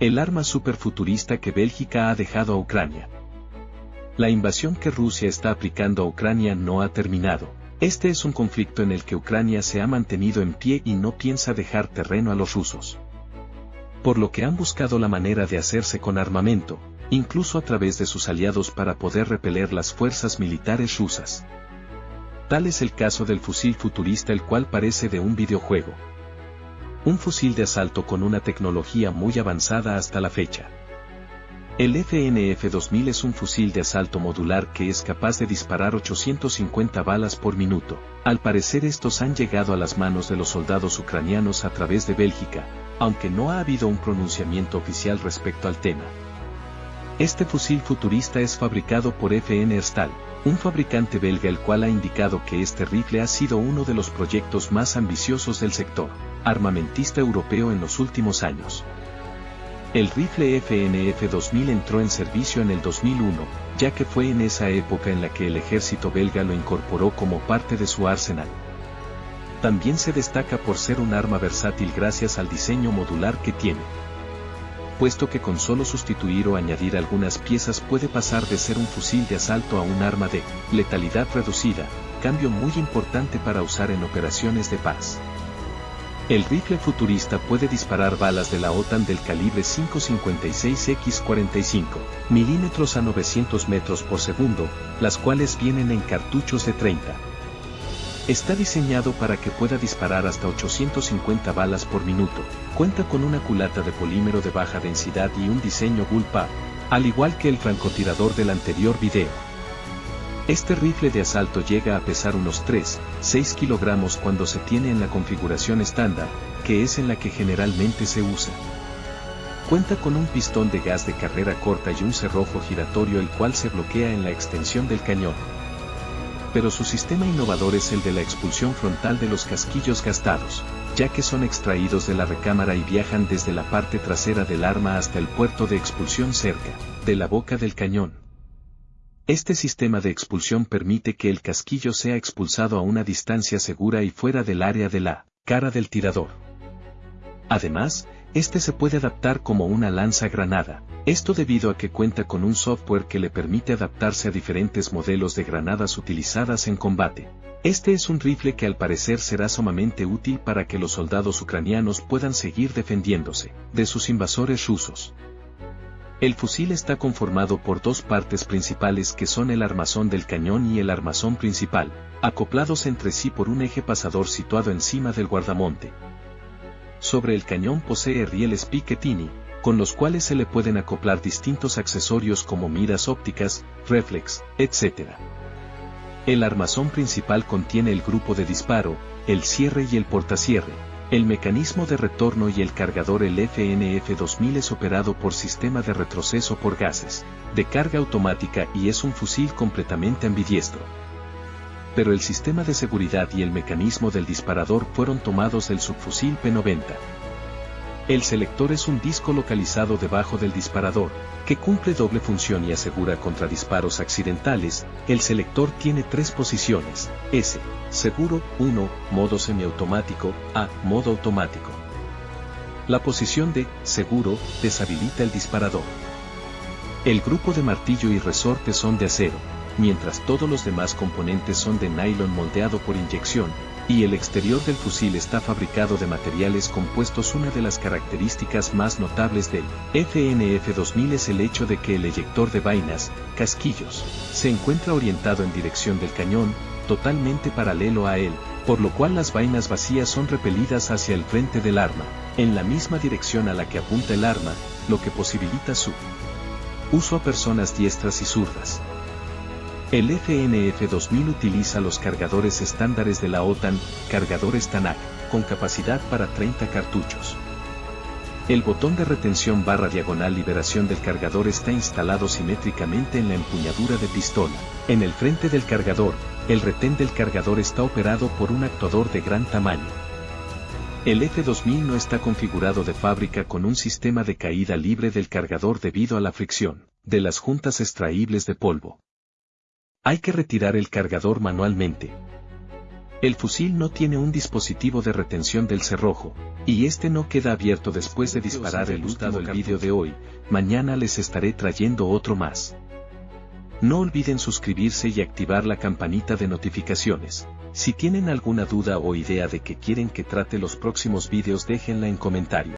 El arma superfuturista que Bélgica ha dejado a Ucrania. La invasión que Rusia está aplicando a Ucrania no ha terminado. Este es un conflicto en el que Ucrania se ha mantenido en pie y no piensa dejar terreno a los rusos. Por lo que han buscado la manera de hacerse con armamento, incluso a través de sus aliados para poder repeler las fuerzas militares rusas. Tal es el caso del fusil futurista el cual parece de un videojuego. Un fusil de asalto con una tecnología muy avanzada hasta la fecha. El FNF-2000 es un fusil de asalto modular que es capaz de disparar 850 balas por minuto. Al parecer estos han llegado a las manos de los soldados ucranianos a través de Bélgica, aunque no ha habido un pronunciamiento oficial respecto al tema. Este fusil futurista es fabricado por FN Erstal, un fabricante belga el cual ha indicado que este rifle ha sido uno de los proyectos más ambiciosos del sector armamentista europeo en los últimos años. El rifle FNF 2000 entró en servicio en el 2001, ya que fue en esa época en la que el ejército belga lo incorporó como parte de su arsenal. También se destaca por ser un arma versátil gracias al diseño modular que tiene puesto que con solo sustituir o añadir algunas piezas puede pasar de ser un fusil de asalto a un arma de letalidad reducida, cambio muy importante para usar en operaciones de paz. El rifle futurista puede disparar balas de la OTAN del calibre 5.56x45 milímetros a 900 metros por segundo, las cuales vienen en cartuchos de 30 Está diseñado para que pueda disparar hasta 850 balas por minuto, cuenta con una culata de polímero de baja densidad y un diseño bullpup, al igual que el francotirador del anterior video. Este rifle de asalto llega a pesar unos 3, 6 kilogramos cuando se tiene en la configuración estándar, que es en la que generalmente se usa. Cuenta con un pistón de gas de carrera corta y un cerrojo giratorio el cual se bloquea en la extensión del cañón pero su sistema innovador es el de la expulsión frontal de los casquillos gastados, ya que son extraídos de la recámara y viajan desde la parte trasera del arma hasta el puerto de expulsión cerca, de la boca del cañón. Este sistema de expulsión permite que el casquillo sea expulsado a una distancia segura y fuera del área de la cara del tirador. Además, este se puede adaptar como una lanza granada, esto debido a que cuenta con un software que le permite adaptarse a diferentes modelos de granadas utilizadas en combate. Este es un rifle que al parecer será sumamente útil para que los soldados ucranianos puedan seguir defendiéndose de sus invasores rusos. El fusil está conformado por dos partes principales que son el armazón del cañón y el armazón principal, acoplados entre sí por un eje pasador situado encima del guardamonte. Sobre el cañón posee rieles Picatinny, con los cuales se le pueden acoplar distintos accesorios como miras ópticas, reflex, etc. El armazón principal contiene el grupo de disparo, el cierre y el portacierre. El mecanismo de retorno y el cargador el FNF-2000 es operado por sistema de retroceso por gases, de carga automática y es un fusil completamente ambidiestro pero el sistema de seguridad y el mecanismo del disparador fueron tomados del subfusil P90. El selector es un disco localizado debajo del disparador, que cumple doble función y asegura contra disparos accidentales. El selector tiene tres posiciones, S, seguro, 1, modo semiautomático, A, modo automático. La posición de seguro deshabilita el disparador. El grupo de martillo y resorte son de acero, mientras todos los demás componentes son de nylon moldeado por inyección, y el exterior del fusil está fabricado de materiales compuestos. Una de las características más notables del FNF-2000 es el hecho de que el eyector de vainas, casquillos, se encuentra orientado en dirección del cañón, totalmente paralelo a él, por lo cual las vainas vacías son repelidas hacia el frente del arma, en la misma dirección a la que apunta el arma, lo que posibilita su uso a personas diestras y zurdas. El FNF-2000 utiliza los cargadores estándares de la OTAN, cargadores TANAC, con capacidad para 30 cartuchos. El botón de retención barra diagonal liberación del cargador está instalado simétricamente en la empuñadura de pistola. En el frente del cargador, el retén del cargador está operado por un actuador de gran tamaño. El F2000 no está configurado de fábrica con un sistema de caída libre del cargador debido a la fricción de las juntas extraíbles de polvo. Hay que retirar el cargador manualmente. El fusil no tiene un dispositivo de retención del cerrojo, y este no queda abierto después de disparar el último el vídeo de hoy, mañana les estaré trayendo otro más. No olviden suscribirse y activar la campanita de notificaciones. Si tienen alguna duda o idea de que quieren que trate los próximos vídeos déjenla en comentario.